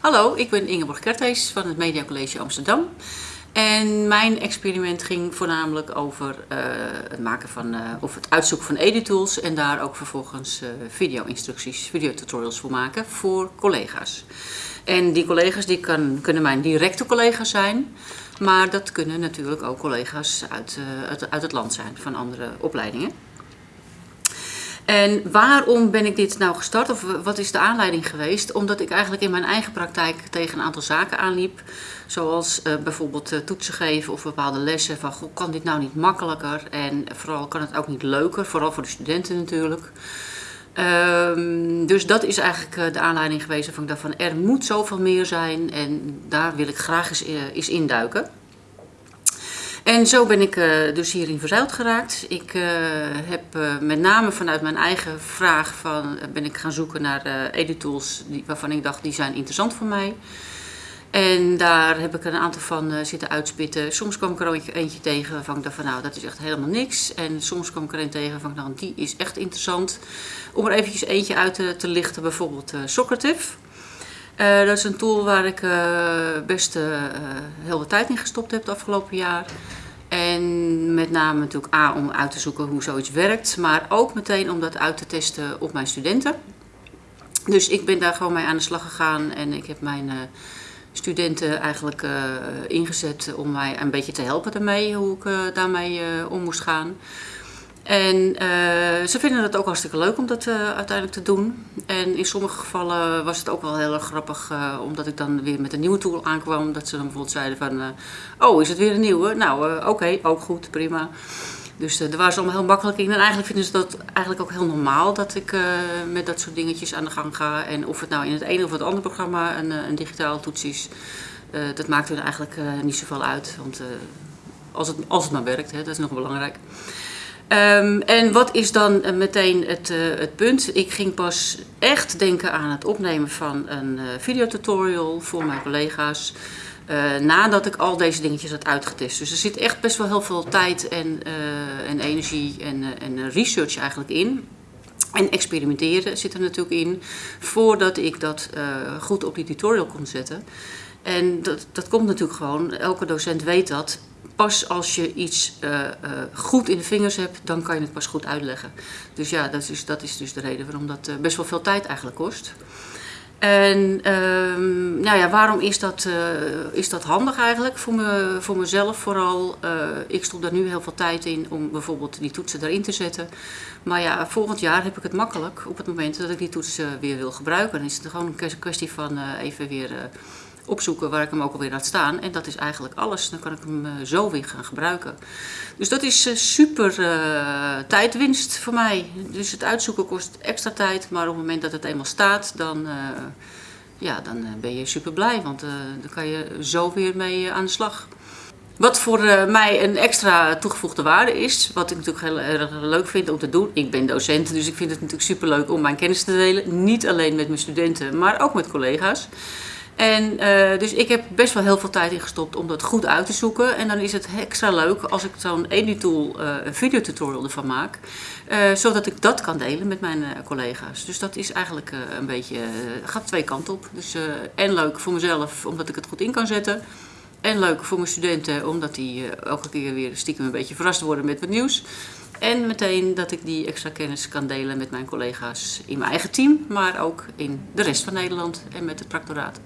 Hallo, ik ben Ingeborg Kerthees van het Media College Amsterdam. En mijn experiment ging voornamelijk over uh, het maken van, uh, of het uitzoeken van editools en daar ook vervolgens uh, video-instructies, videotutorials voor maken voor collega's. En die collega's die kan, kunnen mijn directe collega's zijn, maar dat kunnen natuurlijk ook collega's uit, uit het land zijn van andere opleidingen. En waarom ben ik dit nou gestart of wat is de aanleiding geweest? Omdat ik eigenlijk in mijn eigen praktijk tegen een aantal zaken aanliep. Zoals uh, bijvoorbeeld uh, toetsen geven of bepaalde lessen. Van goh, kan dit nou niet makkelijker? En vooral kan het ook niet leuker, vooral voor de studenten natuurlijk. Um, dus dat is eigenlijk uh, de aanleiding geweest van ik van er moet zoveel meer zijn en daar wil ik graag eens, eens induiken. En zo ben ik uh, dus hierin verzeild geraakt. Ik uh, heb uh, met name vanuit mijn eigen vraag van, ben ik gaan zoeken naar editools die, waarvan ik dacht die zijn interessant voor mij. En daar heb ik een aantal van zitten uitspitten. Soms kwam ik er eentje tegen ik van nou dat is echt helemaal niks. En soms kwam ik er een tegen waarvan ik die is echt interessant. Om er eventjes eentje uit te, te lichten, bijvoorbeeld Socrative. Uh, dat is een tool waar ik uh, best uh, heel wat tijd in gestopt heb het afgelopen jaar. En met name natuurlijk A om uit te zoeken hoe zoiets werkt, maar ook meteen om dat uit te testen op mijn studenten. Dus ik ben daar gewoon mee aan de slag gegaan en ik heb mijn studenten eigenlijk ingezet om mij een beetje te helpen daarmee, hoe ik daarmee om moest gaan. En uh, ze vinden het ook hartstikke leuk om dat uh, uiteindelijk te doen. En in sommige gevallen was het ook wel heel erg grappig, uh, omdat ik dan weer met een nieuwe tool aankwam. Dat ze dan bijvoorbeeld zeiden van, oh is het weer een nieuwe? Nou oké, ook goed, prima. Dus daar waren ze allemaal heel makkelijk in. En eigenlijk vinden ze dat eigenlijk ook heel normaal dat ik met dat soort dingetjes aan de gang ga. En of het nou in het ene of het andere programma een, een digitaal toets is, dat maakt er eigenlijk niet zoveel uit. Want als, het, als het maar werkt, hè, dat is nog belangrijk. Um, en wat is dan uh, meteen het, uh, het punt? Ik ging pas echt denken aan het opnemen van een uh, videotutorial voor mijn collega's. nadat ik al deze dingetjes had uitgetest. Dus er zit echt best wel heel veel tijd en, en energie en, en research eigenlijk in. En experimenteren zit er natuurlijk in. Voordat ik dat goed op die tutorial kon zetten. En dat, dat komt natuurlijk gewoon, elke docent weet dat pas als je iets uh, uh, goed in de vingers hebt, dan kan je het pas goed uitleggen. Dus ja, dat is, dat is dus de reden waarom dat uh, best wel veel tijd eigenlijk kost. En ehm, nou ja, waarom is dat, is dat handig eigenlijk voor, me, voor mezelf vooral? ik stop daar nu heel veel tijd in om bijvoorbeeld die toetsen erin te zetten. Maar ja, volgend jaar heb ik het makkelijk op het moment dat ik die toetsen weer wil gebruiken. Dan is het gewoon een kwestie van even weer opzoeken waar ik hem ook alweer laat staan. En dat is eigenlijk alles. Dan kan ik hem uh, zo weer gaan gebruiken. Dus dat is uh, super uh, tijdwinst voor mij. Dus het uitzoeken kost extra tijd. Maar op het moment dat het eenmaal staat, dan, ja, dan ben je super blij. Want dan kan je zo weer mee aan de slag. Wat voor mij een extra toegevoegde waarde is, wat ik natuurlijk heel erg leuk vind om te doen. Ik ben docent, dus ik vind het natuurlijk super leuk om mijn kennis te delen. Niet alleen met mijn studenten, maar ook met collega's. En uh, dus ik heb best wel heel veel tijd in gestopt om dat goed uit te zoeken. En dan is het extra leuk als ik zo'n Editool uh, een videotutorial ervan maak. Uh, zodat ik dat kan delen met mijn collega's. Dus dat is eigenlijk een beetje, gaat twee kanten op. Dus en leuk voor mezelf omdat ik het goed in kan zetten. En leuk voor mijn studenten omdat die elke keer weer stiekem een beetje verrast worden met wat nieuws. En meteen dat ik die extra kennis kan delen met mijn collega's in mijn eigen team. Maar ook in de rest van Nederland en met het practoraat.